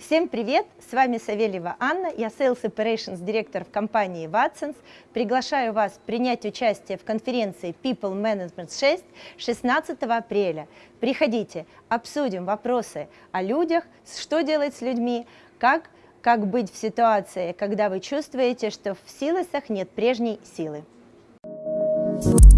Всем привет! С вами Савельева Анна, я Sales Operations директор в компании Watsons. Приглашаю вас принять участие в конференции People Management 6 16 апреля. Приходите, обсудим вопросы о людях, что делать с людьми, как, как быть в ситуации, когда вы чувствуете, что в силосах нет прежней силы. Thank you.